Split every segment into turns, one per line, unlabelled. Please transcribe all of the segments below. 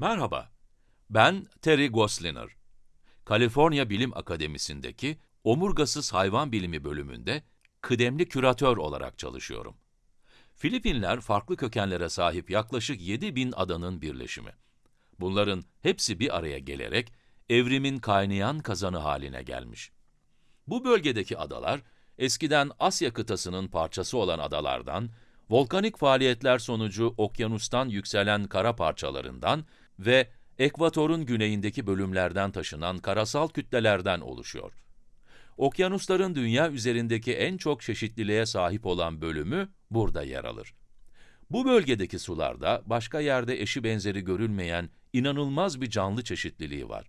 Merhaba, ben Terry Gosliner. Kaliforniya Bilim Akademisi'ndeki Omurgasız Hayvan Bilimi bölümünde kıdemli küratör olarak çalışıyorum. Filipinler farklı kökenlere sahip yaklaşık 7000 adanın birleşimi. Bunların hepsi bir araya gelerek evrimin kaynayan kazanı haline gelmiş. Bu bölgedeki adalar, eskiden Asya kıtasının parçası olan adalardan, volkanik faaliyetler sonucu okyanustan yükselen kara parçalarından ve ekvatorun güneyindeki bölümlerden taşınan karasal kütlelerden oluşuyor. Okyanusların dünya üzerindeki en çok çeşitliliğe sahip olan bölümü burada yer alır. Bu bölgedeki sularda başka yerde eşi benzeri görülmeyen inanılmaz bir canlı çeşitliliği var.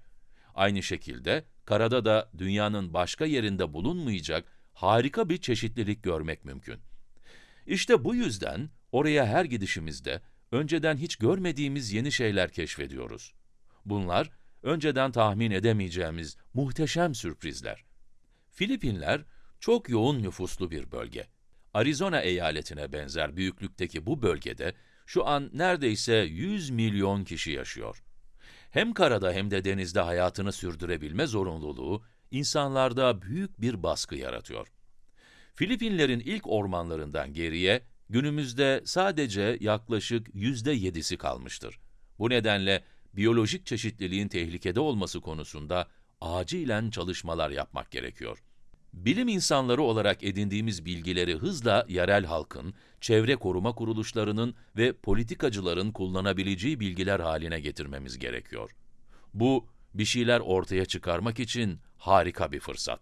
Aynı şekilde karada da dünyanın başka yerinde bulunmayacak harika bir çeşitlilik görmek mümkün. İşte bu yüzden oraya her gidişimizde önceden hiç görmediğimiz yeni şeyler keşfediyoruz. Bunlar önceden tahmin edemeyeceğimiz muhteşem sürprizler. Filipinler çok yoğun nüfuslu bir bölge. Arizona eyaletine benzer büyüklükteki bu bölgede şu an neredeyse 100 milyon kişi yaşıyor. Hem karada hem de denizde hayatını sürdürebilme zorunluluğu insanlarda büyük bir baskı yaratıyor. Filipinlerin ilk ormanlarından geriye günümüzde sadece yaklaşık yüzde yedisi kalmıştır. Bu nedenle biyolojik çeşitliliğin tehlikede olması konusunda acilen çalışmalar yapmak gerekiyor. Bilim insanları olarak edindiğimiz bilgileri hızla yerel halkın, çevre koruma kuruluşlarının ve politikacıların kullanabileceği bilgiler haline getirmemiz gerekiyor. Bu, bir şeyler ortaya çıkarmak için harika bir fırsat.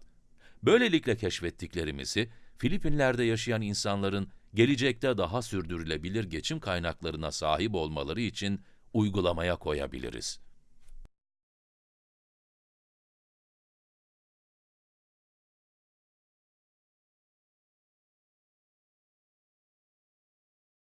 Böylelikle keşfettiklerimizi, Filipinler'de yaşayan insanların gelecekte daha sürdürülebilir geçim kaynaklarına sahip olmaları için uygulamaya koyabiliriz.